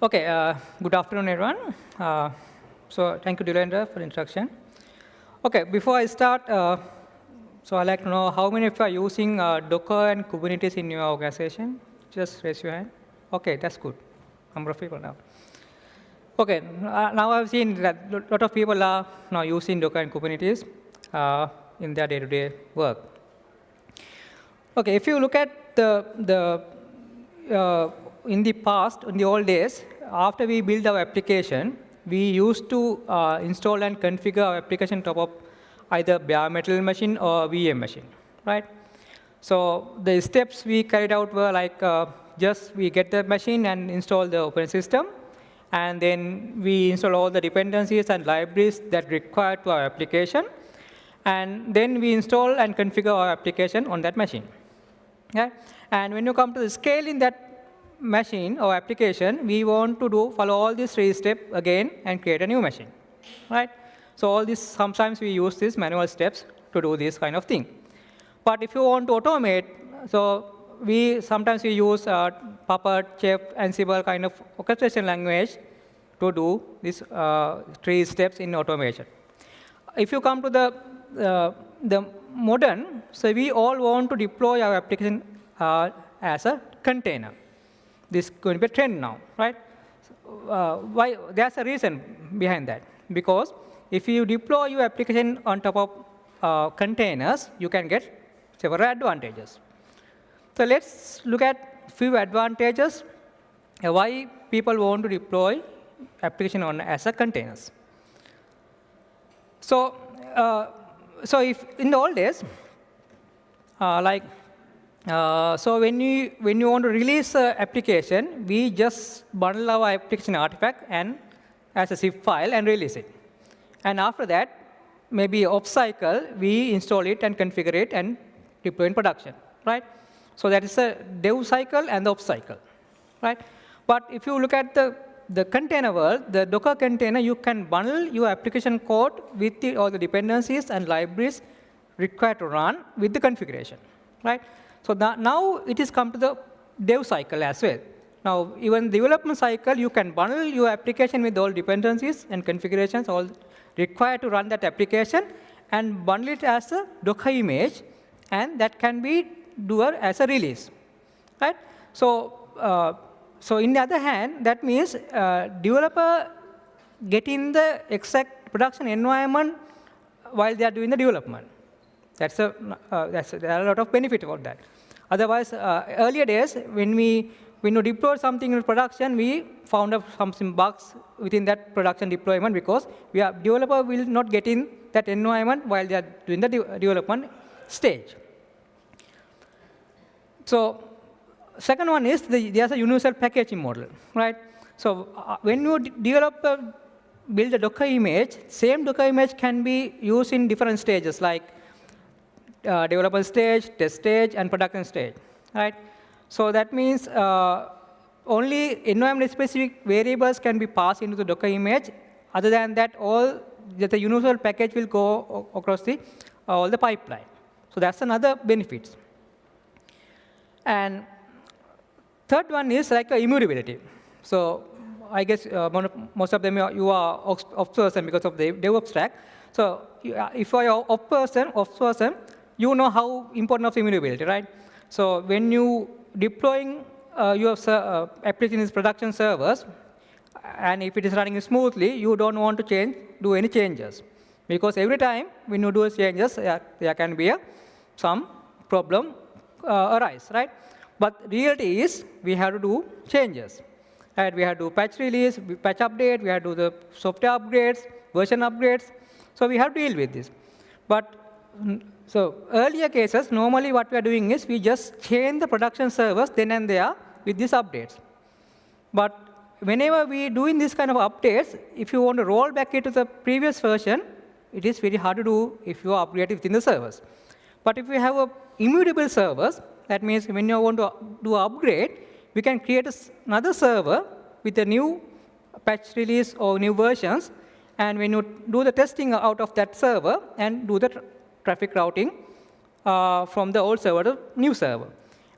Okay, uh, good afternoon, everyone. Uh, so thank you, Dilendra, for introduction. Okay, before I start, uh, so I'd like to know how many of you are using uh, Docker and Kubernetes in your organization? Just raise your hand. Okay, that's good. Number of people now. Okay, uh, now I've seen that a lot of people are now using Docker and Kubernetes uh, in their day-to-day -day work. Okay, if you look at the, the in the past, in the old days, after we build our application, we used to uh, install and configure our application top of either bare metal machine or VM machine, right? So the steps we carried out were like uh, just we get the machine and install the operating system, and then we install all the dependencies and libraries that require to our application, and then we install and configure our application on that machine. Okay? And when you come to the scale in that machine or application, we want to do follow all these three steps again and create a new machine, right? So all this, sometimes we use these manual steps to do this kind of thing. But if you want to automate, so we sometimes we use uh, Puppet, Chef, Ansible kind of orchestration language to do these uh, three steps in automation. If you come to the uh, the modern, so we all want to deploy our application uh, as a container. This is going to be a trend now, right? Uh, why? There's a reason behind that. Because if you deploy your application on top of uh, containers, you can get several advantages. So let's look at few advantages uh, why people want to deploy application on as a containers. So, uh, so if in the old days, uh, like uh, so when you when you want to release an application, we just bundle our application artifact and as a zip file and release it. And after that, maybe off cycle, we install it and configure it and deploy in production, right? So that is a dev cycle and the off cycle, right? But if you look at the the container world, the Docker container, you can bundle your application code with the, all the dependencies and libraries required to run with the configuration, right? So now it is come to the dev cycle as well. Now, even development cycle, you can bundle your application with all dependencies and configurations all required to run that application and bundle it as a Docker image, and that can be doer as a release, right? So, uh, so in the other hand, that means uh, developer getting the exact production environment while they are doing the development. That's a, uh, that's a, there are a lot of benefit about that. Otherwise, uh, earlier days, when we when you deploy something in production, we found out some, bugs within that production deployment because we are developer will not get in that environment while they are doing the de development stage. So second one is the, there's a universal packaging model, right? So uh, when you develop a, build a Docker image, same Docker image can be used in different stages like uh, development stage, test stage, and production stage, right? So that means uh, only environment-specific variables can be passed into the Docker image. Other than that, all the universal package will go across the uh, all the pipeline. So that's another benefit. And third one is like immutability. So I guess uh, most of them you are off person because of the DevOps stack. So if you are off person, off person, you know how important of immutability, right? So when you deploying uh, your uh, application in production servers, and if it is running smoothly, you don't want to change, do any changes. Because every time when you do changes, there, can be a, some problem uh, arise, right? But reality is we have to do changes. Right? We have to do patch release, patch update, we have to do the software upgrades, version upgrades. So we have to deal with this. But so earlier cases, normally what we are doing is we just change the production servers then and there with these updates. But whenever we doing this kind of updates, if you want to roll back into the previous version, it is very hard to do if you are within the servers. But if we have a immutable servers, that means when you want to do upgrade, we can create another server with a new patch release or new versions. And when you do the testing out of that server and do the traffic routing uh, from the old server to new server.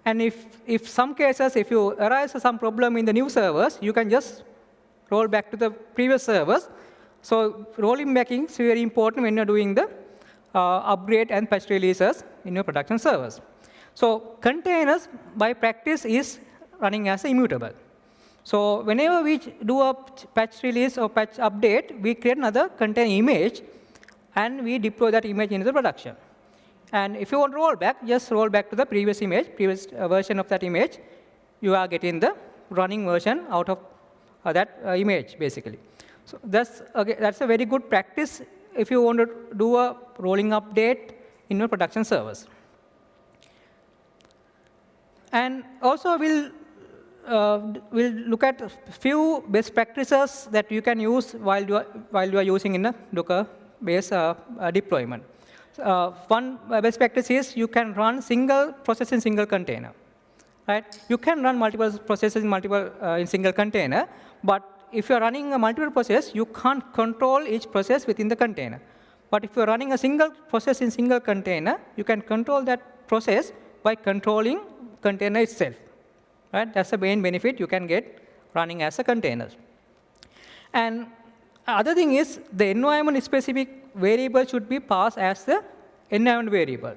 And if, if some cases, if you arise some problem in the new servers, you can just roll back to the previous servers. So rolling back is very important when you're doing the uh, upgrade and patch releases in your production servers. So containers, by practice, is running as immutable. So whenever we do a patch release or patch update, we create another container image, and we deploy that image into the production. And if you want to roll back, just roll back to the previous image, previous uh, version of that image. You are getting the running version out of uh, that uh, image, basically. So that's, okay, that's a very good practice if you want to do a rolling update in your production servers. And also, we'll, uh, we'll look at a few best practices that you can use while you are, while you are using in a Docker-based uh, uh, deployment. Uh, one best practice is you can run single process in single container. Right? You can run multiple processes in multiple in single container, but if you're running a multiple process, you can't control each process within the container. But if you're running a single process in single container, you can control that process by controlling container itself. Right? That's the main benefit you can get running as a container. And other thing is the environment specific variable should be passed as the environment variable.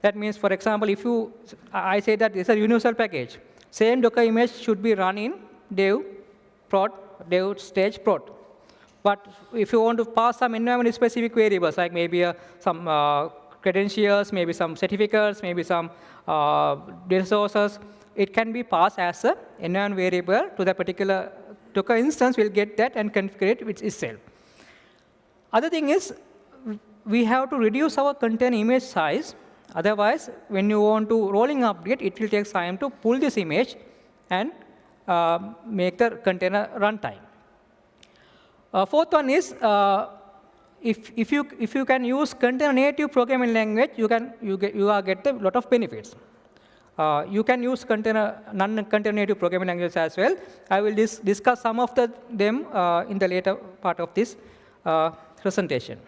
That means, for example, if you, I say that it's a universal package. Same Docker image should be run in dev, prod, dev, stage, prod. But if you want to pass some environment specific variables, like maybe uh, some uh, credentials, maybe some certificates, maybe some uh, data sources, it can be passed as an environment variable to the particular Docker instance. We'll get that and configure it with itself. Other thing is, we have to reduce our container image size. Otherwise, when you want to rolling update, it will take time to pull this image and uh, make the container runtime. Uh, fourth one is, uh, if, if, you, if you can use container native programming language, you, can, you, get, you are get a lot of benefits. Uh, you can use container, non-container native programming languages as well. I will dis discuss some of the, them uh, in the later part of this uh, presentation.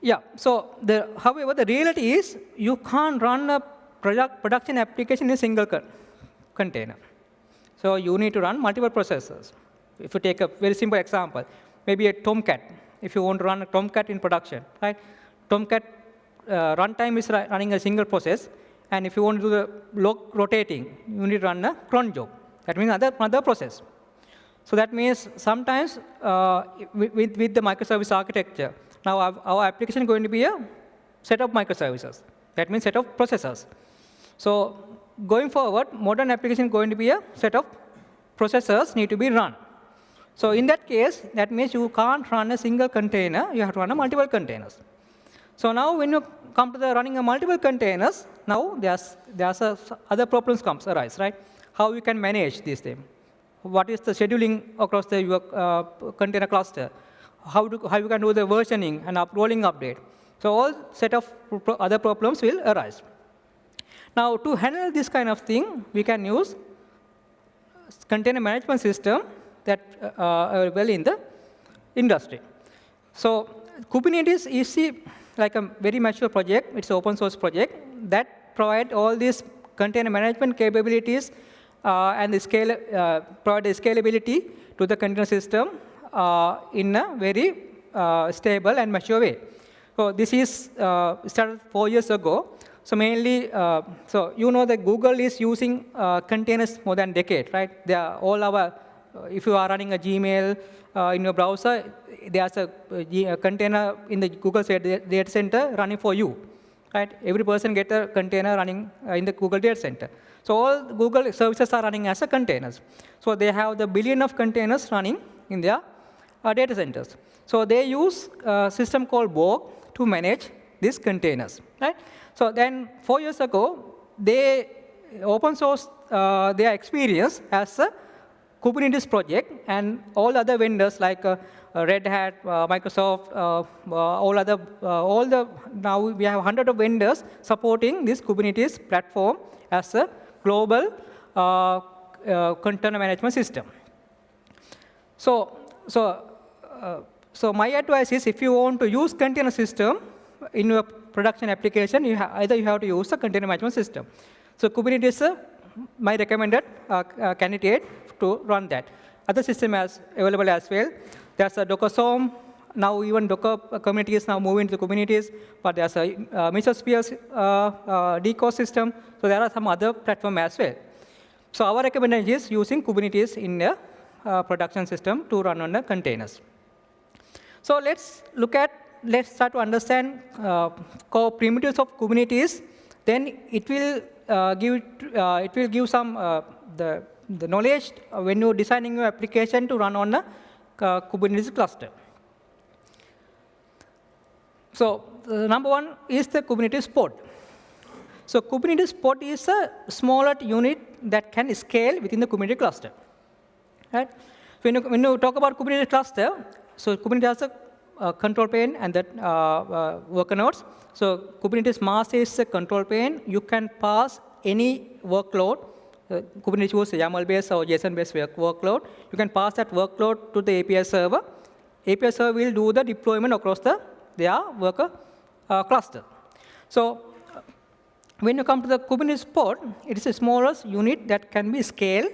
Yeah, so the, however, the reality is you can't run a product, production application in a single co container. So you need to run multiple processors. If you take a very simple example, maybe a Tomcat, if you want to run a Tomcat in production, right? Tomcat runtime is running a single process, and if you want to do the log rotating, you need to run a cron job. That means another, another process. So that means sometimes uh, with, with the microservice architecture, now our, our application is going to be a set of microservices. That means set of processors. So going forward, modern application is going to be a set of processors need to be run. So in that case, that means you can't run a single container. You have to run a multiple containers. So now when you come to the running a multiple containers, now there's, there's a, other problems comes arise, right? How you can manage these things. What is the scheduling across the your, uh, container cluster? How, do, how you can do the versioning and up, rolling update. So all set of other problems will arise. Now to handle this kind of thing, we can use container management system that uh, are well in the industry. So Kubernetes is like a very mature project. It's an open source project that provide all these container management capabilities uh, and the scale, uh, provide scalability to the container system uh, in a very uh, stable and mature way. So this is uh, started four years ago. So mainly, uh, so you know that Google is using containers more than a decade, right? They are all our if you are running a Gmail uh, in your browser, there's a, a, container in the Google data center running for you. Right? Every person gets a container running uh, in the Google data center. So all Google services are running as a containers. So they have the billion of containers running in their uh, data centers. So they use a system called Borg to manage these containers. Right? So then four years ago, they open source uh, their experience as a Kubernetes project and all other vendors like uh, uh Red Hat, uh, Microsoft, uh, all other, all the, now we have hundred of vendors supporting this Kubernetes platform as a global container management system. So, so, so my advice is if you want to use container system in your production application, you either you have to use a container management system. So Kubernetes is a my recommended uh, uh, candidate to run that. Other system as available as well. There's a Docker Swarm. Now even Docker community is now moving to Kubernetes, but there's a uh, Mesosphere uh, uh, decode system. So there are some other platform as well. So our recommendation is using Kubernetes in a uh, production system to run on the containers. So let's look at, let's start to understand uh, core primitives of Kubernetes. Then it will give, uh, it will give some uh, the, the knowledge when you're designing your application to run on a uh, Kubernetes cluster. So number one is the Kubernetes pod. So Kubernetes pod is a smaller unit that can scale within the Kubernetes cluster. Right? When you, when you talk about Kubernetes cluster, so Kubernetes has a uh, control plane and that uh, uh, worker nodes. So Kubernetes master is a control plane. You can pass any workload. Uh, Kubernetes uses YAML-based or JSON-based workload. You can pass that workload to the API server. API server will do the deployment across the their worker cluster. So when you come to the Kubernetes pod, it is a smallest unit that can be scaled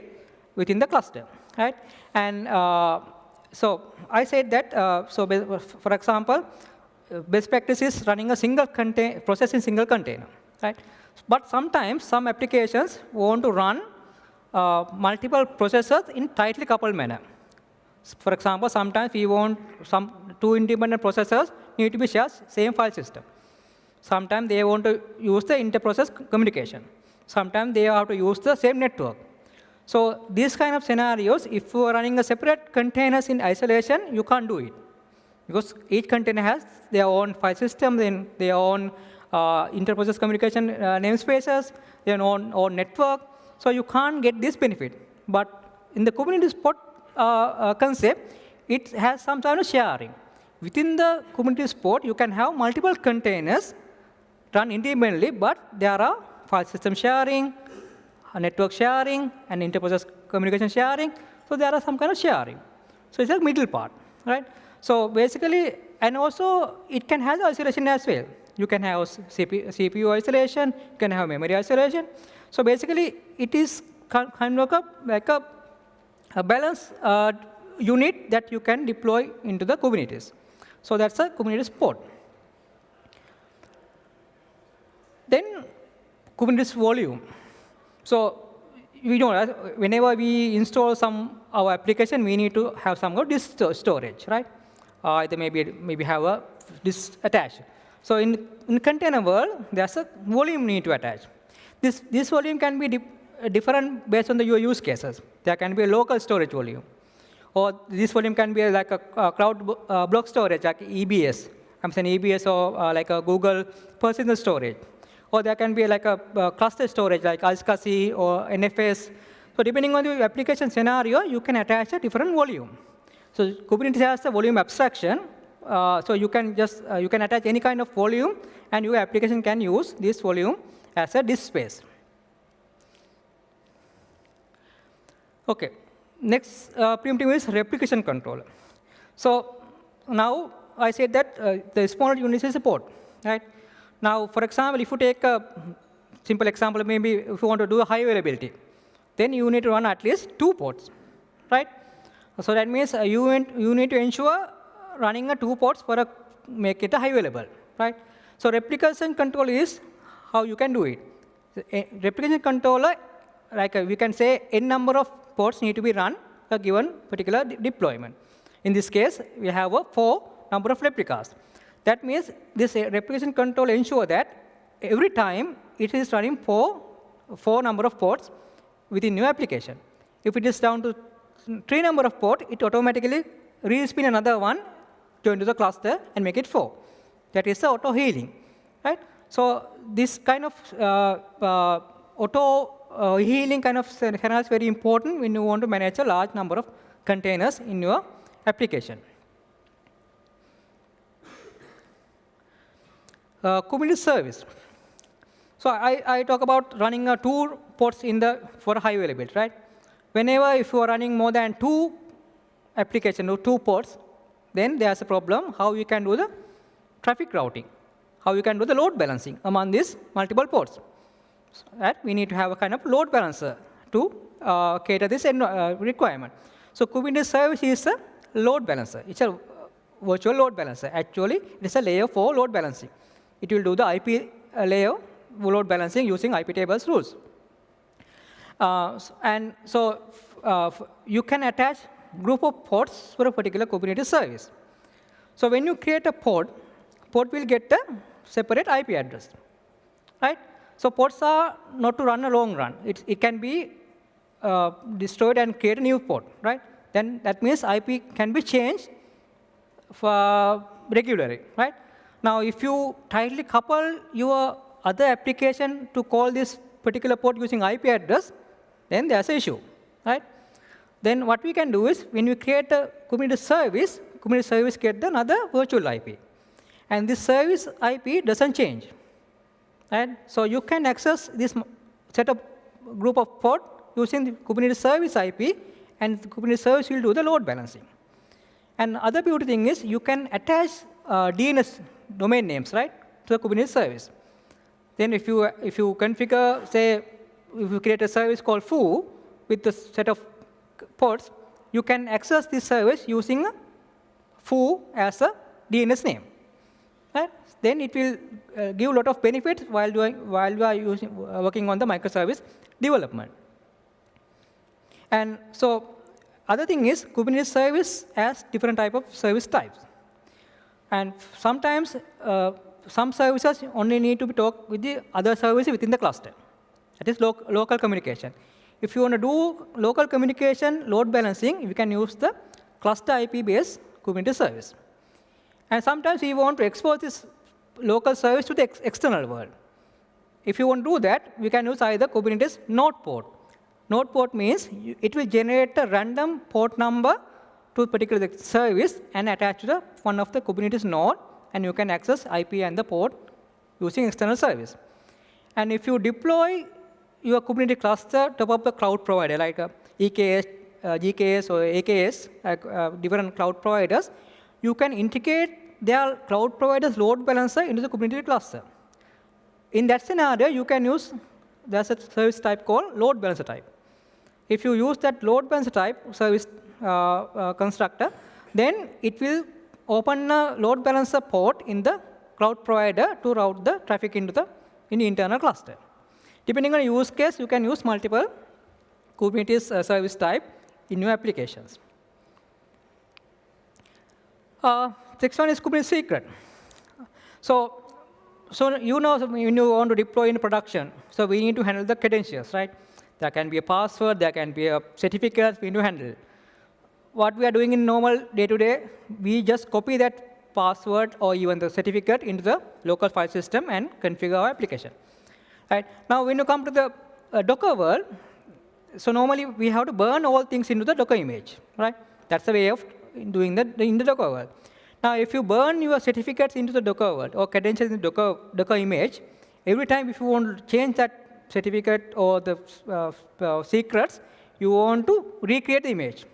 within the cluster, right? And uh, so I said that, uh, so for example, best practice is running a single contain process in single container, right? But sometimes some applications want to run uh, multiple processors in tightly coupled manner. For example, sometimes we want some two independent processors need to be shared same file system. Sometimes they want to use the inter-process communication. Sometimes they have to use the same network. So these kind of scenarios, if you are running a separate containers in isolation, you can't do it. Because each container has their own file system, then their own uh, inter-process communication uh, namespaces, their own, own network. So you can't get this benefit. But in the Kubernetes pod uh, uh concept, it has some kind of sharing. Within the Kubernetes pod, you can have multiple containers run independently, but there are file system sharing, network sharing, and interprocess communication sharing. So there are some kind of sharing. So it's a middle part, right? So basically, and also it can have isolation as well. You can have CPU, isolation, you can have memory isolation. So basically, it is kind of a, like a, a balanced uh, unit that you can deploy into the Kubernetes. So that's a Kubernetes pod. Then Kubernetes volume. So we know whenever we install some our application, we need to have some disk storage, right? Uh, maybe maybe have a disk attached. So in in container world, there's a volume need to attach. This this volume can be different based on the your use cases. There can be a local storage volume, or this volume can be like a, a cloud uh, block storage, like EBS. I'm saying EBS or uh, like a Google personal storage or there can be like a, a cluster storage like iSCSI or NFS. So depending on the application scenario, you can attach a different volume. So Kubernetes has a volume abstraction. Uh, so you can just uh, you can attach any kind of volume, and your application can use this volume as a disk space. Okay. Next uh, is replication controller. So now I said that uh, the small unit is a port, right? Now, for example, if you take a simple example, maybe if you want to do a high availability, then you need to run at least two ports, right? So that means uh, you, you need to ensure running a two ports for a make it a high available, right? So replication control is how you can do it. A replication controller, like uh, we can say, n number of ports need to be run a given particular de deployment. In this case, we have a four number of replicas. That means this replication control ensure that every time it is running four, four number of ports within new application. If it is down to three number of port, it automatically respin another one to into the cluster and make it four. That is the auto healing, right? So this kind of uh, uh, auto uh, healing kind of scenario is very important when you want to manage a large number of containers in your application. Kubernetes service. So I, I talk about running a two ports in the for high availability, right? Whenever if you are running more than two application or two ports, then there's a problem how you can do the traffic routing, how you can do the load balancing among these multiple ports. Right? We need to have a kind of load balancer to uh, cater this uh, requirement. So Kubernetes service is a load balancer. It's a virtual load balancer. Actually, it is a layer 4 load balancing. It will do the IP uh, layer load balancing using IP tables rules. Uh, and so uh, you can attach group of ports for a particular Kubernetes service. So when you create a port, port will get a separate IP address, right? So ports are not to run a long run. It, it can be uh, destroyed and create a new port, right? Then that means IP can be changed for regularly, right? Now, if you tightly couple your other application to call this particular port using IP address, then there's an issue, right? Then what we can do is, when we create a Kubernetes service, Kubernetes service gets another virtual IP. And this service IP doesn't change. Right? So you can access this set of group of port using the Kubernetes service IP, and Kubernetes service will do the load balancing. And other beauty thing is you can attach uh, DNS domain names, right, to the Kubernetes service. Then if you, if you configure, say, if you create a service called foo with the set of ports, you can access this service using foo as a DNS name. Right? Then it will uh, give a lot of benefits while doing while we are using, uh, working on the microservice development. And so other thing is Kubernetes service has different type of service types. And sometimes uh, some services only need to be talk with the other services within the cluster. That is lo local communication. If you want to do local communication load balancing, you can use the cluster IP-based Kubernetes service. And sometimes we want to expose this local service to the ex external world. If you want to do that, we can use either Kubernetes node port. Node port means it will generate a random port number to particular service and attach to the one of the Kubernetes node, and you can access IP and the port using external service. And if you deploy your Kubernetes cluster top of the cloud provider, like uh, EKS, uh, GKS, or AKS, uh, different cloud providers, you can integrate their cloud provider's load balancer into the Kubernetes cluster. In that scenario, you can use there's a service type called load balancer type. If you use that load balancer type service constructor, then it will open a load balancer port in the cloud provider to route the traffic into the in the internal cluster. Depending on use case, you can use multiple Kubernetes uh, service type in your applications. Uh, next one is Kubernetes secret. So, so you know when you want to deploy in production, so we need to handle the credentials, right? There can be a password, there can be a certificate we need to handle. What we are doing in normal day-to-day, -day, we just copy that password or even the certificate into the local file system and configure our application. Right? Now, when you come to the uh, Docker world, so normally we have to burn all things into the Docker image. Right? That's the way of doing that in the Docker world. Now, if you burn your certificates into the Docker world or credentials in the Docker, Docker image, every time if you want to change that certificate or the uh, uh, secrets, you want to recreate the image.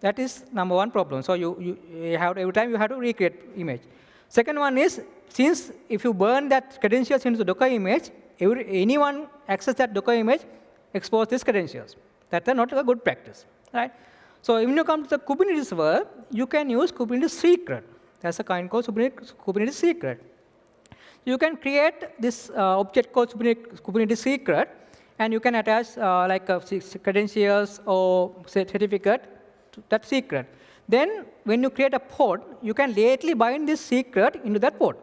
That is number one problem. So you, you, you have to, every time you have to recreate image. Second one is, since if you burn that credentials into the Docker image, every, anyone access that Docker image, expose these credentials. That's not a good practice, right? So when you come to the Kubernetes world, you can use Kubernetes secret. That's a kind called Kubernetes, secret you can create this uh, object called Kubernetes secret, and you can attach uh, like credentials or certificate that secret. Then when you create a port, you can lately bind this secret into that port.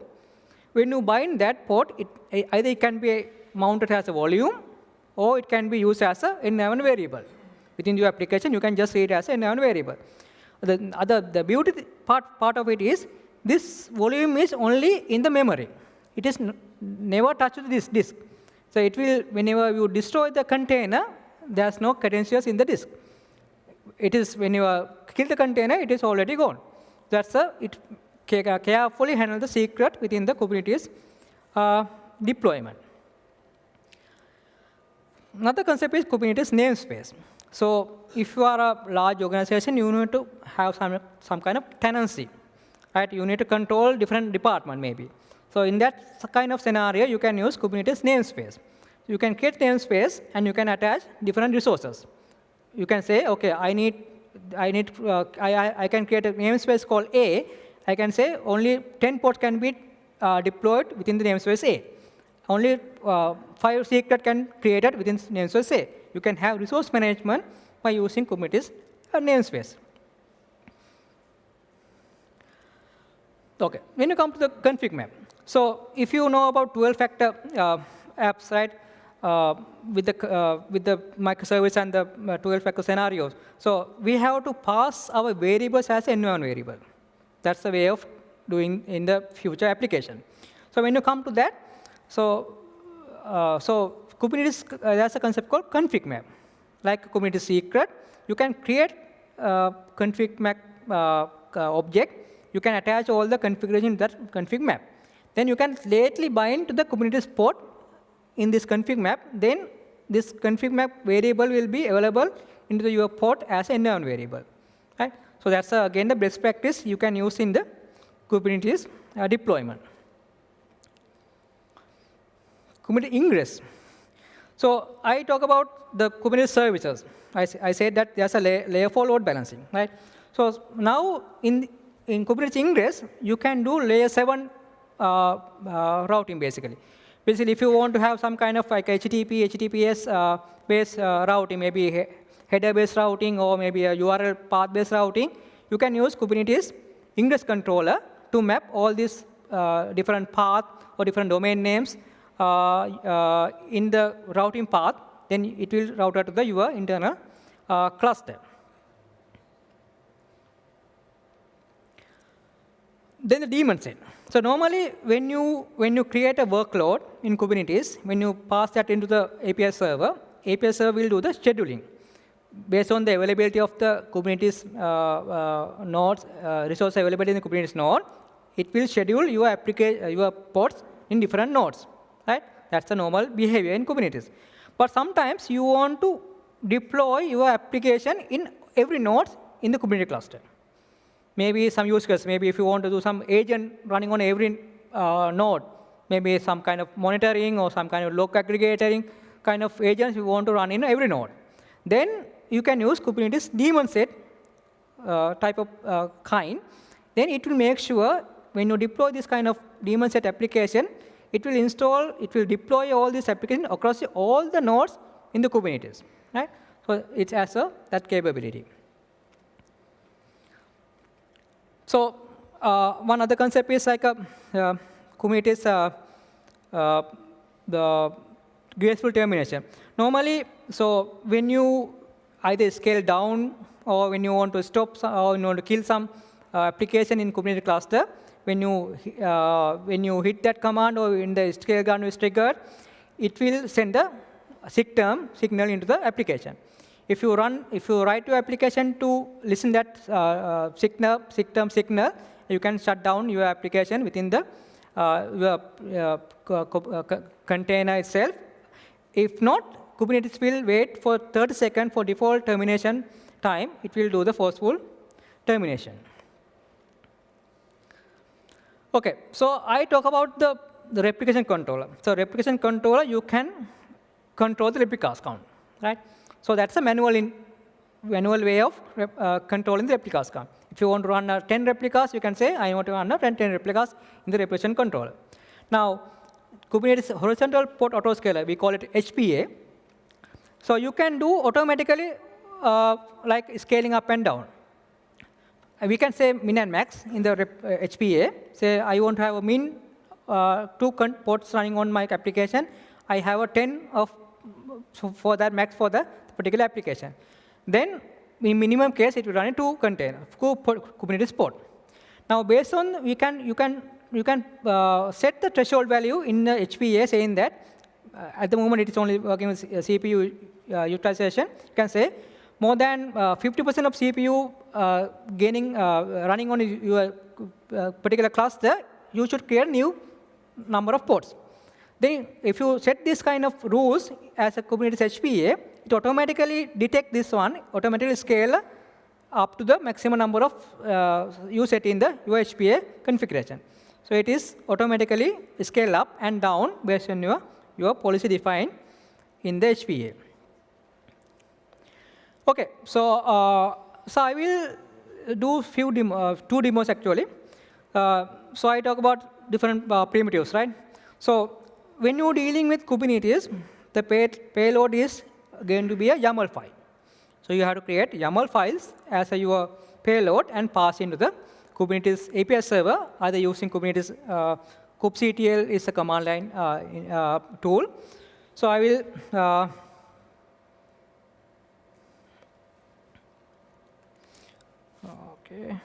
When you bind that port, it, eh, either it can be mounted as a volume, or it can be used as an environment variable. Within your application, you can just see it as an environment variable. The, other, the beauty part, part of it is, this volume is only in the memory it is never touched this disk. So it will, whenever you destroy the container, there's no credentials in the disk. It is, when you kill the container, it is already gone. That's a, it carefully handle the secret within the Kubernetes uh, deployment. Another concept is Kubernetes namespace. So if you are a large organization, you need to have some, some kind of tenancy. Right? You need to control different department maybe. So in that kind of scenario, you can use Kubernetes namespace. you can create namespace and you can attach different resources. You can say, OK, I need, I, need uh, I, I, can create a namespace called A. I can say only 10 ports can be uh, deployed within the namespace A. Only uh, five secret can be created within namespace A. You can have resource management by using Kubernetes namespace. OK, when you come to the config map, so if you know about 12-factor uh, apps, right, with the uh, with the microservice and the 12-factor scenarios, so we have to pass our variables as environment variable. That's the way of doing in the future application. So when you come to that, so uh, so Kubernetes uh, there's a concept called config map. Like Kubernetes secret, you can create a config map uh, object you can attach all the configuration in that config map. Then you can lately bind to the Kubernetes port in this config map. Then this config map variable will be available into your port as an environment variable. Right? So that's uh, again the best practice you can use in the Kubernetes uh, deployment. Kubernetes ingress. So I talk about the Kubernetes services. I, I said that there's a layer, layer 4 load balancing. Right? So now in in Kubernetes Ingress, you can do layer 7 uh, uh, routing, basically. Basically, if you want to have some kind of like HTTP, HTTPS uh, based uh, routing, maybe header-based routing or maybe a URL path-based routing, you can use Kubernetes Ingress controller to map all these uh, different paths or different domain names uh, in the routing path. Then it will route out to the your internal cluster. Then the daemon set. So normally, when you when you create a workload in Kubernetes, when you pass that into the API server, API server will do the scheduling based on the availability of the Kubernetes uh, uh, nodes, uh, resource availability in the Kubernetes node. It will schedule your application, uh, your pods in different nodes, right? That's the normal behavior in Kubernetes. But sometimes you want to deploy your application in every node in the Kubernetes cluster maybe some use case, maybe if you want to do some agent running on every uh, node, maybe some kind of monitoring or some kind of log aggregating kind of agents you want to run in every node. Then you can use Kubernetes daemon set uh, type of uh, kind. Then it will make sure when you deploy this kind of daemon set application, it will install, it will deploy all these applications across all the nodes in the Kubernetes. Right? So it has a, that capability. So uh, one other concept is like a uh, Kubernetes, uh, uh, the graceful termination. Normally, so when you either scale down or when you want to stop some, or you want to kill some uh, application in Kubernetes cluster, when you uh, when you hit that command or in the scale gun is triggered, it will send a term signal into the application if you run, if you write your application to listen that uh, uh, signal, term signal, you can shut down your application within the uh, your, uh, container itself. If not, Kubernetes will wait for 30 seconds for default termination time. It will do the forceful termination. OK, so I talk about the, the replication controller. So replication controller, you can control the replicas count, right? So that's a manual, in, manual way of uh, controlling the replicas. If you want to run uh, 10 replicas, you can say, I want to run 10, 10 replicas in the replication controller. Now, Kubernetes horizontal port autoscaler, we call it HPA. So you can do automatically uh, like scaling up and down. we can say min and max in the uh, HPA. Say I want to have a min uh, two ports running on my application. I have a 10 of so for that max for the particular application. Then in minimum case, it will run in two container, Kubernetes port. Now, based on we can you can you can uh, set the threshold value in the HPA, saying that uh, at the moment it is only working with CPU uh, utilization. You can say more than 50% uh, of CPU uh, gaining uh, running on your particular cluster, you should create new number of ports. Then, if you set this kind of rules as a Kubernetes HPA, it automatically detect this one, automatically scale up to the maximum number of uh, you set in the UHPA configuration. So it is automatically scale up and down based on your, your policy defined in the HPA. Okay, so, uh, so I will do few demo, uh, two demos actually. Uh, so I talk about different uh, primitives, right? So when you're dealing with Kubernetes, the pay payload is going to be a YAML file. So you have to create YAML files as a, your payload and pass into the Kubernetes API server, either using Kubernetes uh, kubectl is a command line uh, uh, tool. So I will uh, okay.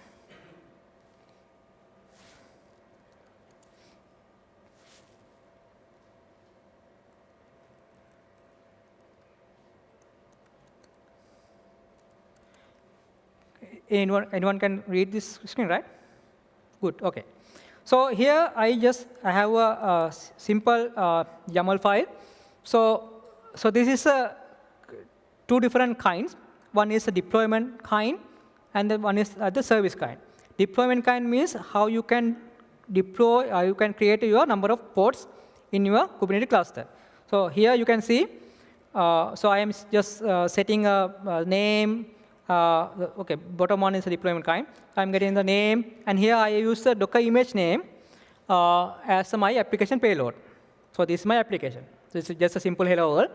Anyone, anyone can read this screen, right? Good, OK. So here I just I have a, a simple uh, YAML file. So, so this is a two different kinds. One is a deployment kind, and the one is uh, the service kind. Deployment kind means how you can deploy, uh, you can create your number of ports in your Kubernetes cluster. So here you can see, uh, so I am just uh, setting a, a name, uh, okay, bottom one is a deployment kind. I'm getting the name, and here I use the Docker image name uh, as my application payload. So this is my application. This is just a simple hello world,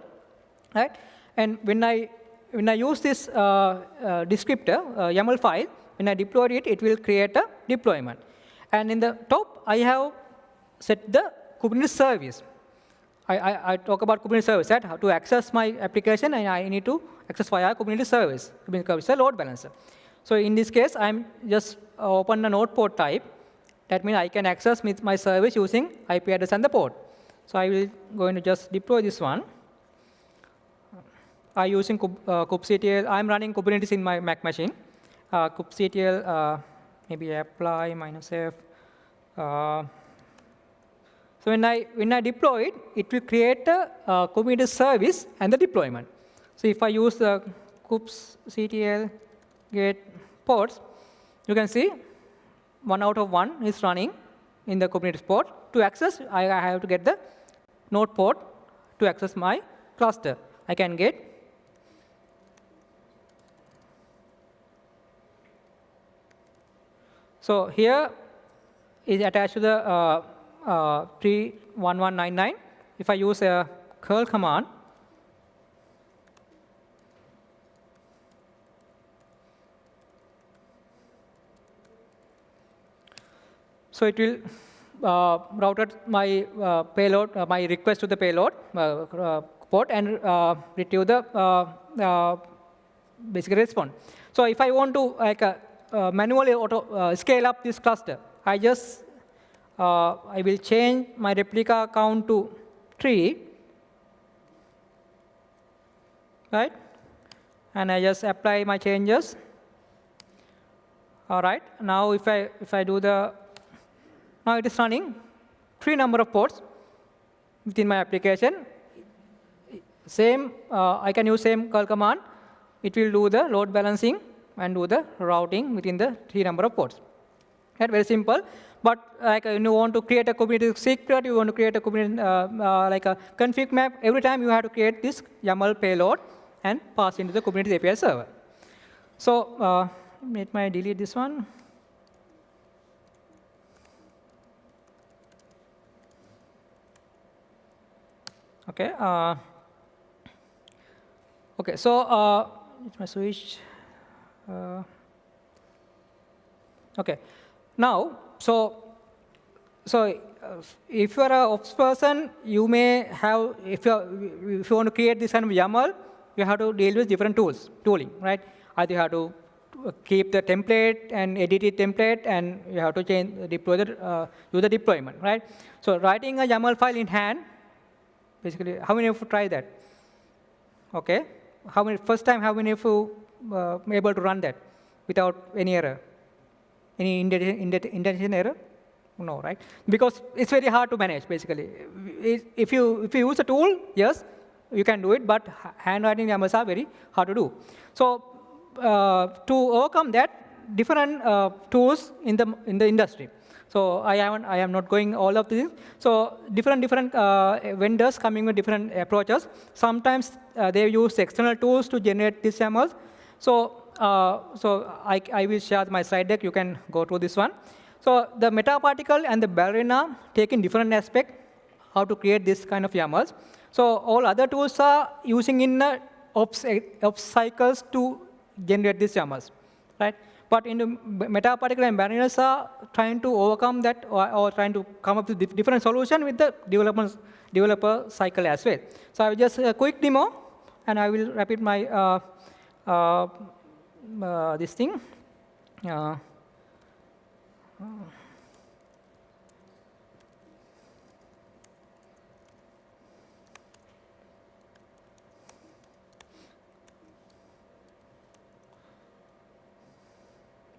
right? And when I when I use this uh, uh descriptor uh, YAML file, when I deploy it, it will create a deployment. And in the top, I have set the Kubernetes service. I, I, I, talk about Kubernetes service, right? How to access my application, and I need to access via Kubernetes service. Kubernetes is a load balancer. So in this case, I'm just open a node port type. That means I can access my service using IP address and the port. So I will going to just deploy this one. I'm using uh, kubectl. I'm running Kubernetes in my Mac machine. Uh, kubectl, uh, maybe apply minus f. Uh, so when I, when I deploy it, it will create a Kubernetes service and the deployment. So if I use the kubectl get ports, you can see one out of one is running in the Kubernetes port. To access, I, I have to get the node port to access my cluster. I can get So here is attached to the uh, uh, 31199. If I use a curl command, so it will uh, routed my uh, payload, uh, my request to the payload uh, uh, port and uh, retrieve the basically response. So if I want to like manually auto scale up this cluster, I just uh, I will change my replica count to 3, right? And I just apply my changes. All right, now if I, if I do the, now it is running three number of ports within my application. Same, uh, I can use same curl command. It will do the load balancing and do the routing within the three number of ports. Right, very simple. But like you want to create a Kubernetes secret, you want to create a Kubernetes uh, uh, like a config map. Every time you have to create this YAML payload and pass into the Kubernetes API server. So uh, let me delete this one. Okay. Uh, okay. So uh, let me switch. Uh, okay. Now so, so uh, if you are a ops person, you may have, if you, if you want to create this kind of YAML, you have to deal with different tools, tooling, right? Either you have to keep the template and edit the template, and you have to change, deploy the, uh, do the deployment, right? So writing a YAML file in hand, basically, how many of you try that? Okay. How many, first time, how many of you uh, able to run that without any error? Any indentation error? No, right? Because it's very hard to manage, basically. If you, if you use a tool, yes, you can do it, but handwriting YAMLs are very hard to do. So uh, to overcome that, different uh, tools in the, in the industry. So I, haven't, I am not going all of these. So different, different uh, vendors coming with different approaches. Sometimes uh, they use external tools to generate these YAMLs. So, so I, I will share my slide deck. You can go through this one. So the Metaparticle and the ballerina take in different aspect how to create this kind of YAMLs. So all other tools are using in uh, ops, cycles to generate these YAMLs, right? But in the Metaparticle and ballerinas are trying to overcome that or, or trying to come up with different solution with the development developer cycle as well. So I will just a quick demo, and I will repeat my uh, uh, uh, this thing. Uh,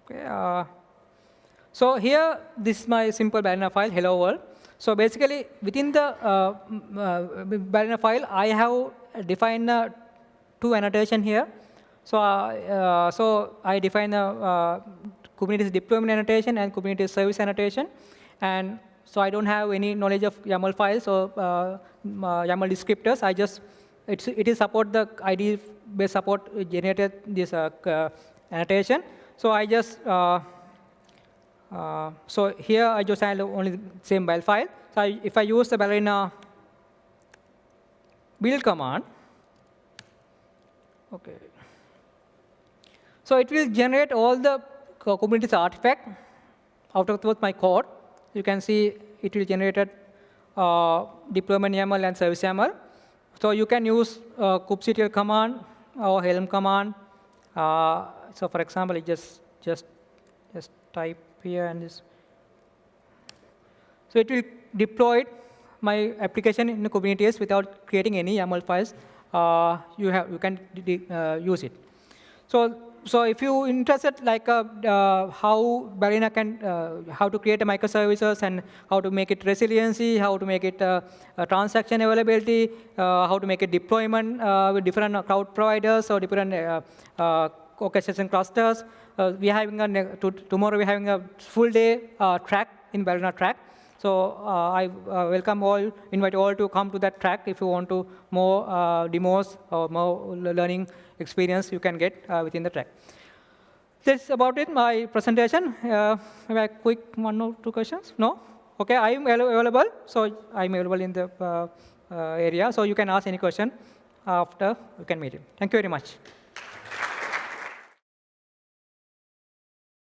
Okay, uh, so here, this is my simple Ballerina file, hello world. So basically, within the uh, uh, file, I have defined uh, two annotation here. So, uh, uh, so I define the uh, Kubernetes deployment annotation and Kubernetes service annotation. And so I don't have any knowledge of YAML files or YAML descriptors. I just, it's, it is support the ID based support generated this annotation. So I just, uh, uh, so here I just have only same build file. So I, if I use the ballerina build command, okay. So it will generate all the Kubernetes artifact out of my code. You can see it will generate uh, deployment YAML and service YAML. So you can use uh, kubectl command or helm command uh, so for example, just just just type here and this. So it will deploy my application in Kubernetes without creating any YAML files. Uh, you have you can uh, use it. So so if you interested like uh, uh, how Ballerina can, uh, how to create a microservices and how to make it resiliency, how to make it uh, transaction availability, uh, how to make it deployment uh, with different cloud providers or different orchestration clusters. We're having a, to, tomorrow we're having a full day track in Ballerina track. So uh, I uh, welcome all, invite all to come to that track if you want to more uh, demos or more learning experience you can get uh, within the track. That's about it, my presentation. maybe a quick one or two questions? No? Okay, I'm available. So I'm available in the area. So you can ask any question after we can meet you. Thank you very much.